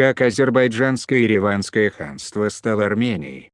как Азербайджанское и Ереванское ханство стало Арменией.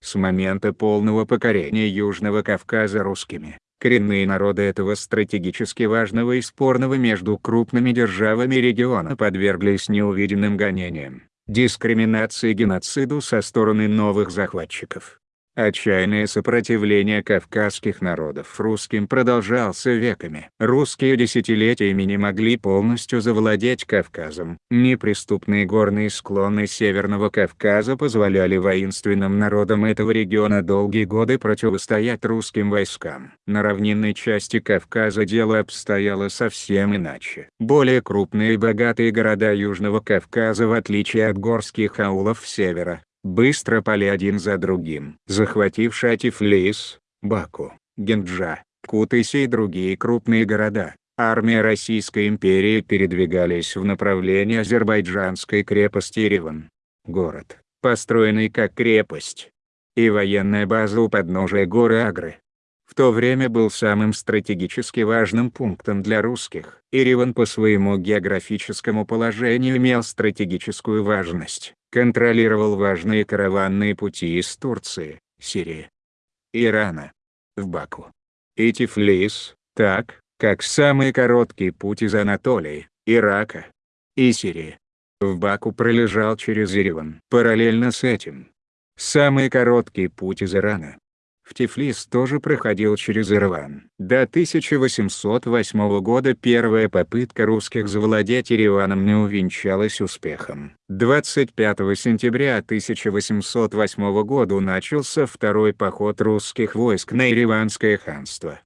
С момента полного покорения Южного Кавказа русскими, коренные народы этого стратегически важного и спорного между крупными державами региона подверглись неувиденным гонениям, дискриминации и геноциду со стороны новых захватчиков. Отчаянное сопротивление кавказских народов русским продолжался веками. Русские десятилетиями не могли полностью завладеть Кавказом. Неприступные горные склоны Северного Кавказа позволяли воинственным народам этого региона долгие годы противостоять русским войскам. На равнинной части Кавказа дело обстояло совсем иначе. Более крупные и богатые города Южного Кавказа в отличие от горских аулов севера, быстро пали один за другим. Захватившая Тифлис, Баку, Генджа, Кутыси и другие крупные города, армия Российской империи передвигались в направлении азербайджанской крепости Ереван. Город, построенный как крепость. И военная база у подножия горы Агры. В то время был самым стратегически важным пунктом для русских. Ереван по своему географическому положению имел стратегическую важность контролировал важные караванные пути из Турции, Сирии, Ирана, в Баку и Тифлис, так, как самый короткий путь из Анатолии, Ирака и Сирии. В Баку пролежал через Ереван. Параллельно с этим, самый короткий путь из Ирана, в Тифлис тоже проходил через Ереван. До 1808 года первая попытка русских завладеть Ереваном не увенчалась успехом. 25 сентября 1808 года начался второй поход русских войск на Ереванское ханство.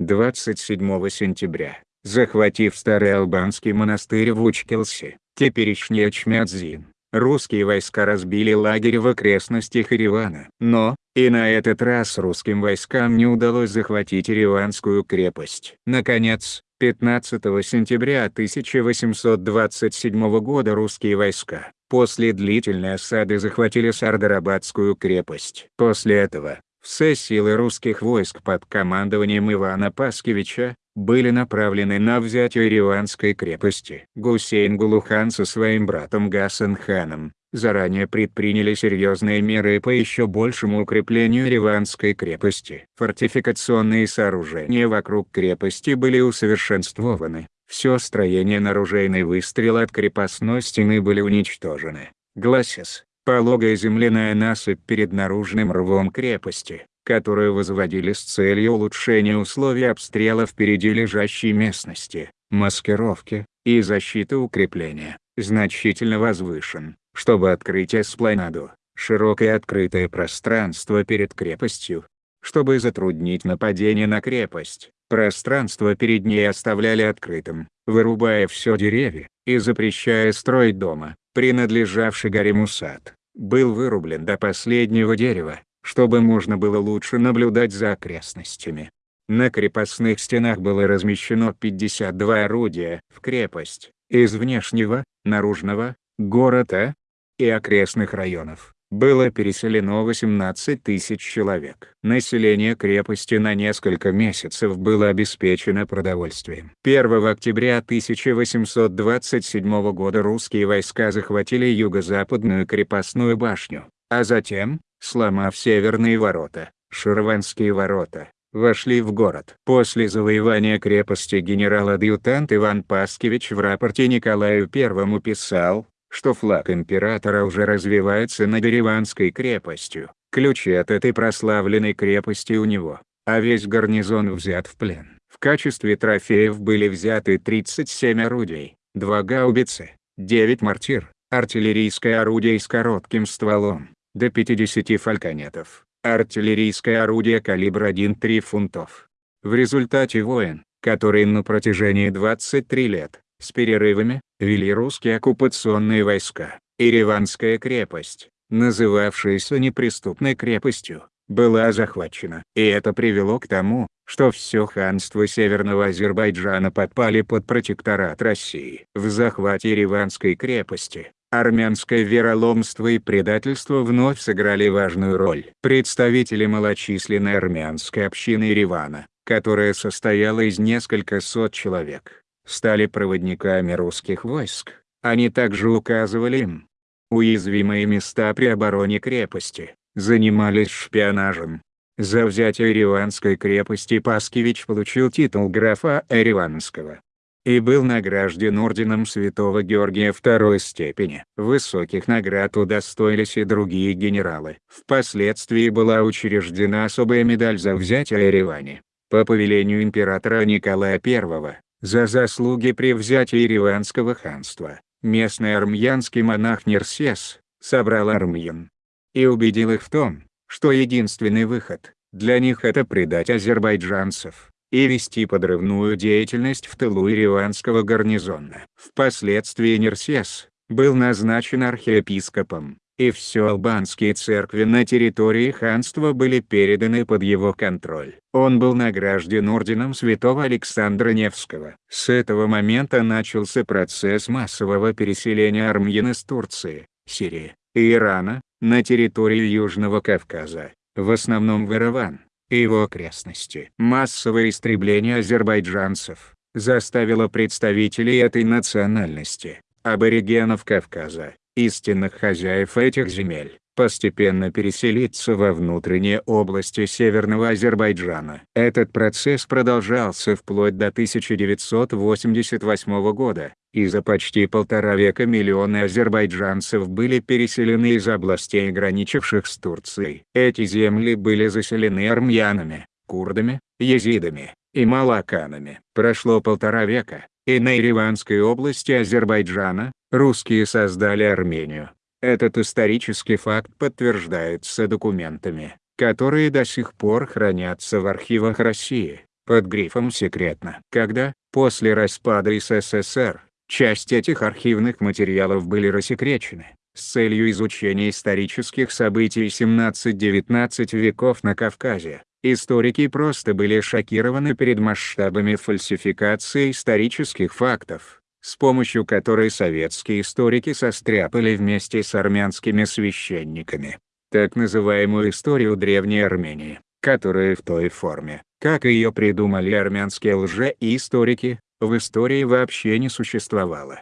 27 сентября, захватив старый албанский монастырь в Учкелсе, теперешний Ачмядзин, русские войска разбили лагерь в окрестностях Еревана. Но, и на этот раз русским войскам не удалось захватить Ереванскую крепость. Наконец, 15 сентября 1827 года русские войска, после длительной осады захватили Сардарабадскую крепость. После этого, все силы русских войск под командованием Ивана Паскевича, были направлены на взятие Ереванской крепости. Гусейн Гулухан со своим братом Гасан ханом, заранее предприняли серьезные меры по еще большему укреплению Ереванской крепости. Фортификационные сооружения вокруг крепости были усовершенствованы, все строение наружейный выстрел от крепостной стены были уничтожены. Гласес, пологая земляная насыпь перед наружным рвом крепости, которую возводили с целью улучшения условий обстрела впереди лежащей местности, маскировки и защиты укрепления, значительно возвышен, чтобы открыть эспланаду, широкое открытое пространство перед крепостью, чтобы затруднить нападение на крепость. Пространство перед ней оставляли открытым, вырубая все деревья, и запрещая строить дома, принадлежавший гарему сад, был вырублен до последнего дерева, чтобы можно было лучше наблюдать за окрестностями. На крепостных стенах было размещено 52 орудия в крепость, из внешнего, наружного, города и окрестных районов. Было переселено 18 тысяч человек. Население крепости на несколько месяцев было обеспечено продовольствием. 1 октября 1827 года русские войска захватили юго-западную крепостную башню, а затем, сломав северные ворота, Ширванские ворота, вошли в город. После завоевания крепости генерал-адъютант Иван Паскевич в рапорте Николаю I писал, что флаг императора уже развивается над Ереванской крепостью. Ключи от этой прославленной крепости у него, а весь гарнизон взят в плен. В качестве трофеев были взяты 37 орудий, 2 гаубицы, 9 мортир, артиллерийское орудие с коротким стволом, до 50 фальконетов, артиллерийское орудие калибра 1,3 фунтов. В результате войн, которые на протяжении 23 лет, с перерывами, вели русские оккупационные войска. Ереванская крепость, называвшаяся неприступной крепостью, была захвачена. И это привело к тому, что все ханство Северного Азербайджана подпали под протекторат России. В захвате Ереванской крепости, армянское вероломство и предательство вновь сыграли важную роль. Представители малочисленной армянской общины Еревана, которая состояла из несколько сот человек, стали проводниками русских войск, Они также указывали им уязвимые места при обороне крепости, занимались шпионажем. За взятие Ереванской крепости Паскевич получил титул графа Ереванского и был награжден орденом Святого Георгия второй степени. Высоких наград удостоились и другие генералы. Впоследствии была учреждена особая медаль за взятие Еревани, по повелению императора Николая I, за заслуги при взятии Ереванского ханства. Местный армянский монах Нерсес, собрал армян и убедил их в том, что единственный выход для них это предать азербайджанцев и вести подрывную деятельность в тылу Ереванского гарнизона. Впоследствии Нерсес был назначен архиепископом, и все албанские церкви на территории ханства были переданы под его контроль. Он был награжден орденом святого Александра Невского. С этого момента начался процесс массового переселения армян из Турции, Сирии и Ирана, на территорию Южного Кавказа, в основном в Ираван и его окрестности. Массовое истребление азербайджанцев заставило представителей этой национальности, аборигенов Кавказа, истинных хозяев этих земель, постепенно переселиться во внутренние области Северного Азербайджана. Этот процесс продолжался вплоть до 1988 года, и за почти полтора века миллионы азербайджанцев были переселены из областей граничивших с Турцией. Эти земли были заселены армянами, курдами, езидами и малаканами. Прошло полтора века, и на Ереванской области Азербайджана, русские создали Армению. Этот исторический факт подтверждается документами, которые до сих пор хранятся в архивах России, под грифом «Секретно». Когда, после распада СССР, часть этих архивных материалов были рассекречены, с целью изучения исторических событий 17-19 веков на Кавказе, историки просто были шокированы перед масштабами фальсификации исторических фактов с помощью которой советские историки состряпали вместе с армянскими священниками так называемую историю Древней Армении, которая в той форме, как ее придумали армянские лже-историки, в истории вообще не существовало.